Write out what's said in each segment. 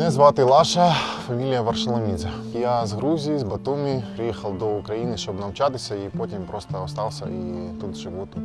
Мене звати Лаша, фамілія Варшаламідзе. Я з Грузії, з Батумі, приїхав до України, щоб навчатися, і потім просто остався і тут живу тут.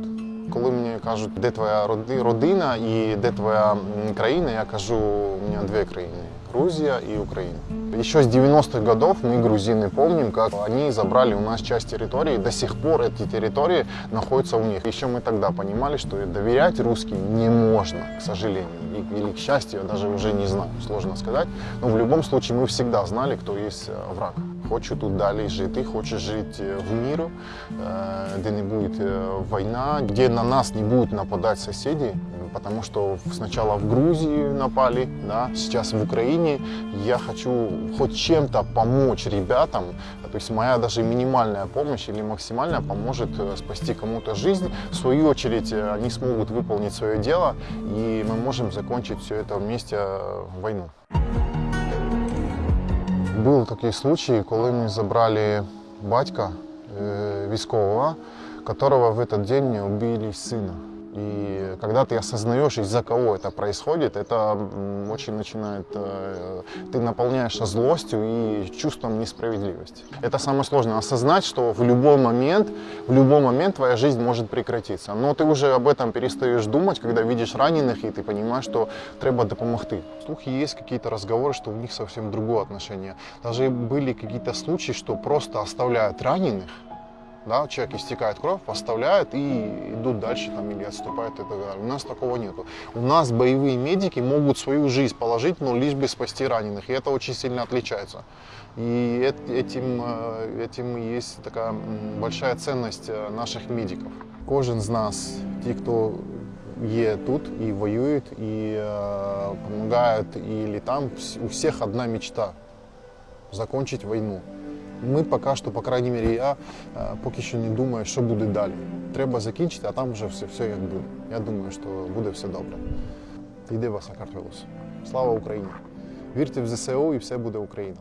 Коли мені кажуть, де твоя роди- родина і де твоя м, країна, я кажу, у мене дві країни Грузия и Украина. Еще с 90-х годов мы, грузины, помним, как они забрали у нас часть территории, и до сих пор эти территории находятся у них. Еще мы тогда понимали, что доверять русским не можно, к сожалению. И- Или к счастью, я даже уже не знаю, сложно сказать. Но в любом случае мы всегда знали, кто есть э, враг. Хочу тут далі жити, хочу жити е, в міру, е, де не буде е, війна, де на нас не будуть нападати сусіди, потому что сначала в Грузии напали, да, сейчас в Украине. Я хочу хоть чем-то помочь ребятам, то есть моя даже минимальная помощь или максимальная поможет э, спасти кому-то жизнь. В свою очередь э, они смогут выполнить свое дело, и мы можем закончить все это вместе э, войну. Був такий случай, коли ми забрали батька військового, которого в этот день убили сына. И когда ты осознаешь, из-за кого это происходит, это очень начинает... э, Ты наполняешься злостью и чувством несправедливости. Это самое сложное. Осознать, что в любой момент, в любой момент твоя жизнь может прекратиться. Но ты уже об этом перестаешь думать, когда видишь раненых, и ты понимаешь, что треба допомогти. Слухи есть какие-то разговоры, что у них совсем другое отношение. Даже были какие-то случаи, что просто оставляют раненых, да, человек истекает кровь, оставляют и идут дальше там или отступают и так далее. У нас такого нету. У нас боевые медики могут свою жизнь положить, но лишь бы спасти раненых, и это очень сильно отличается. И эт- этим, э, этим и есть такая м, большая ценность э, наших медиков. Кожен з нас, ті, хто є тут і воюють, і е, допомагають, і там, вс- у всіх одна мечта закончить війну. Ми поки що, по крайній мірі, я е, поки що не думаю, що буде далі. Треба закінчити, а там вже все, все як буде. Я думаю, що буде все добре. Йде вас Сакартвелос. Слава Україні! Вірте в ЗСУ і все буде Україна.